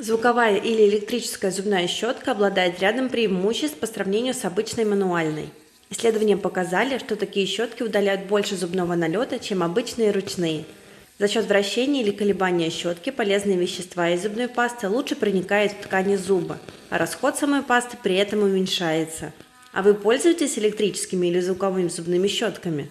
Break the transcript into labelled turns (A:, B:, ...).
A: Звуковая или электрическая зубная щетка обладает рядом преимуществ по сравнению с обычной мануальной. Исследования показали, что такие щетки удаляют больше зубного налета, чем обычные ручные. За счет вращения или колебания щетки полезные вещества из зубной пасты лучше проникают в ткани зуба, а расход самой пасты при этом уменьшается. А вы пользуетесь электрическими или звуковыми зубными щетками?